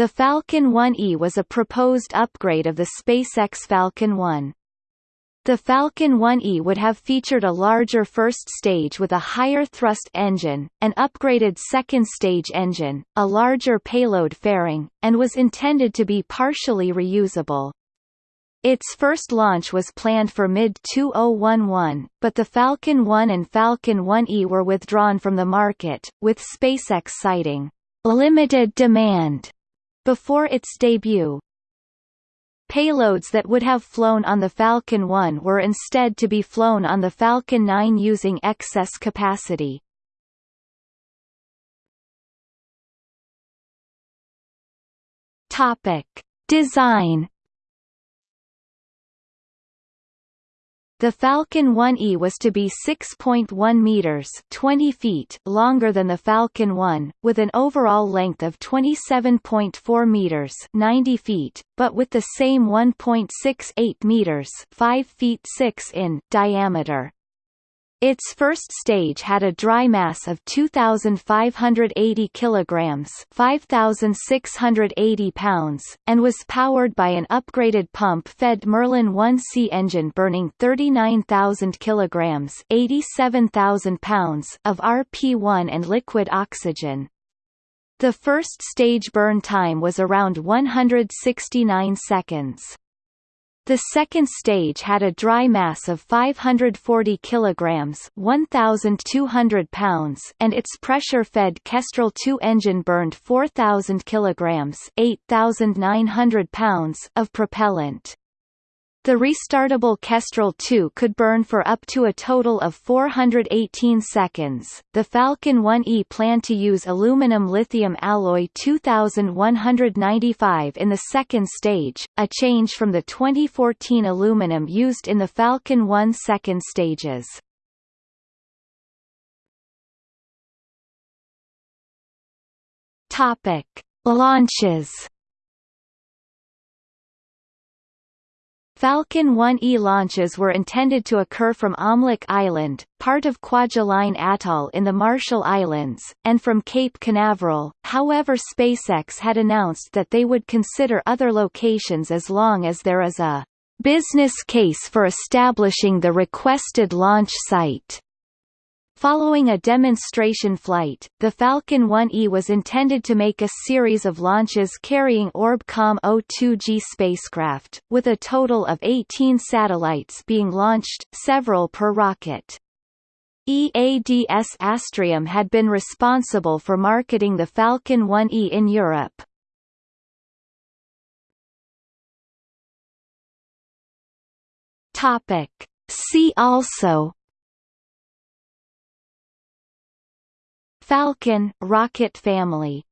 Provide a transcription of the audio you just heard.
The Falcon 1E was a proposed upgrade of the SpaceX Falcon 1. The Falcon 1E would have featured a larger first stage with a higher thrust engine, an upgraded second stage engine, a larger payload fairing, and was intended to be partially reusable. Its first launch was planned for mid-2011, but the Falcon 1 and Falcon 1E were withdrawn from the market, with SpaceX citing limited demand before its debut. Payloads that would have flown on the Falcon 1 were instead to be flown on the Falcon 9 using excess capacity. Topic: Design The Falcon 1E was to be 6.1 meters (20 feet) longer than the Falcon 1, with an overall length of 27.4 meters (90 feet), but with the same 1.68 meters (5 feet 6 in) diameter. Its first stage had a dry mass of 2,580 kilograms (5,680 pounds) and was powered by an upgraded pump-fed Merlin 1C engine burning 39,000 kilograms (87,000 pounds) of RP-1 and liquid oxygen. The first stage burn time was around 169 seconds. The second stage had a dry mass of 540 kilograms (1,200 pounds) and its pressure-fed Kestrel II engine burned 4,000 kilograms (8,900 pounds) of propellant. The restartable Kestrel 2 could burn for up to a total of 418 seconds. The Falcon 1E planned to use aluminum lithium alloy 2195 in the second stage, a change from the 2014 aluminum used in the Falcon 1 second stages. Topic: Launches Falcon 1E launches were intended to occur from Omelek Island, part of Kwajalein Atoll in the Marshall Islands, and from Cape Canaveral, however SpaceX had announced that they would consider other locations as long as there is a business case for establishing the requested launch site. Following a demonstration flight, the Falcon 1E was intended to make a series of launches carrying Orbcomm-02G spacecraft, with a total of 18 satellites being launched, several per rocket. EADS Astrium had been responsible for marketing the Falcon 1E in Europe. See also Falcon rocket family